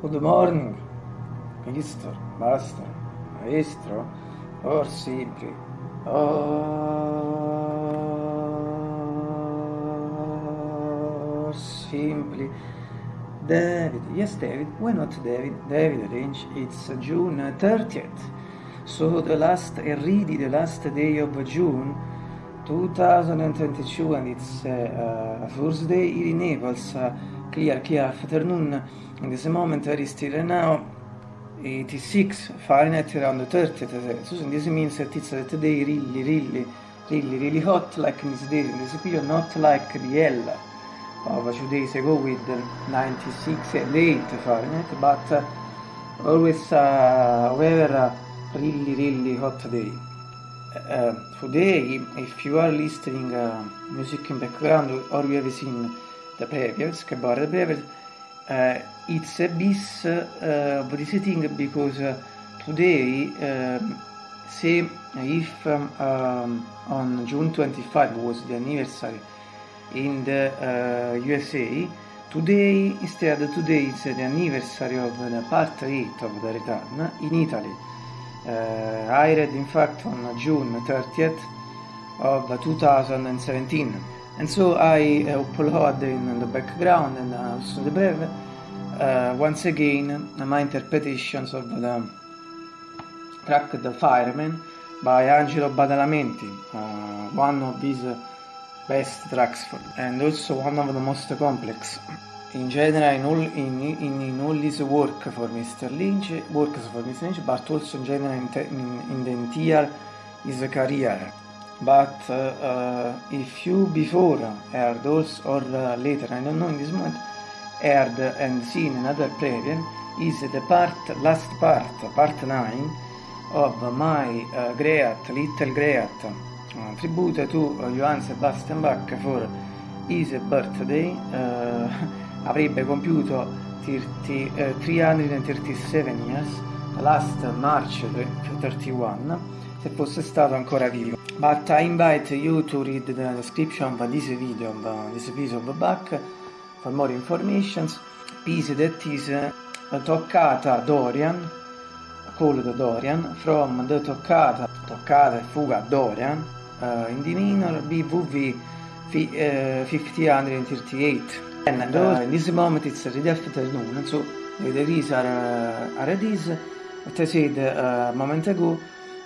Good morning, Mr. Master, Maestro, or simply, or simply, David. Yes, David. Why not David? David Range. It's June 30th. So the last, really the last day of June 2022 and it's uh, uh, Thursday here in Naples, uh, clear, clear afternoon. In this moment, very still now. 86 Fahrenheit around 30 so this means that it's that day really really really really hot like in this day in this period not like the L of two days ago with 96 and 8 Fahrenheit but uh, always uh, weather really really hot day uh, today if you are listening uh, music in background or you have seen the previous about the previous uh, it's a bit uh, visiting because uh, today um, say if um, um, on June 25 was the anniversary in the uh, USA today instead today is the anniversary of the part 8 of the return in Italy. I read in fact on June 30th of 2017 and so I uh, upload in the background and also the breve uh, once again my interpretations of the track The Fireman by Angelo Badalamenti, uh, one of his best tracks and also one of the most complex. In general, in all, in, in, in all his work for Mr. Lynch, works for Mr. Lynch, but also in general in, in, in the entire his career. But uh, uh, if you before heard also or uh, later, I don't know in this moment, heard and seen another preview is the part, last part, part 9 of my uh, great, little great uh, tribute to uh, Johann Sebastian Bach for his birthday. Uh, avrebbe compiuto 30, uh, 337 years, last March 31, se fosse stato ancora vivo. But I invite you to read the description of this video of this piece of Bach for more information. Piece that is uh, toccata Dorian, called Dorian, from the toccata, toccata e fuga Dorian, uh, in D minor, BVV uh, 5038. And uh, in this moment it's the afternoon, so the degrees are, uh, are this. What I said a moment ago,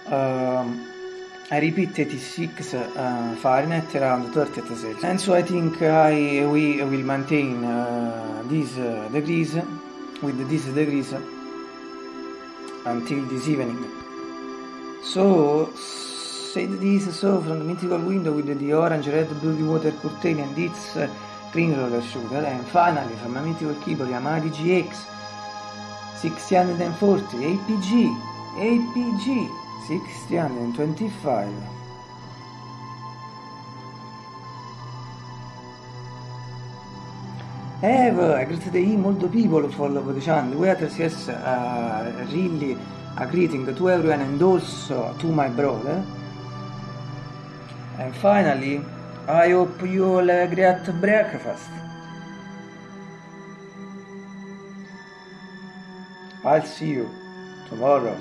um, I repeat 86 uh, Fahrenheit around 30 Celsius. And so I think I we will maintain uh, these uh, degrees with these degrees until this evening. So said this so from the mythical window with the orange, red, blue water curtain and its uh, green roller shooter and finally from a mythical keyboard Yamaha DGX 640 APG APG 625 have a great day molto people follow the channel are yes uh, really a greeting to everyone and also to my brother. And finally I hope you all a great breakfast I'll see you tomorrow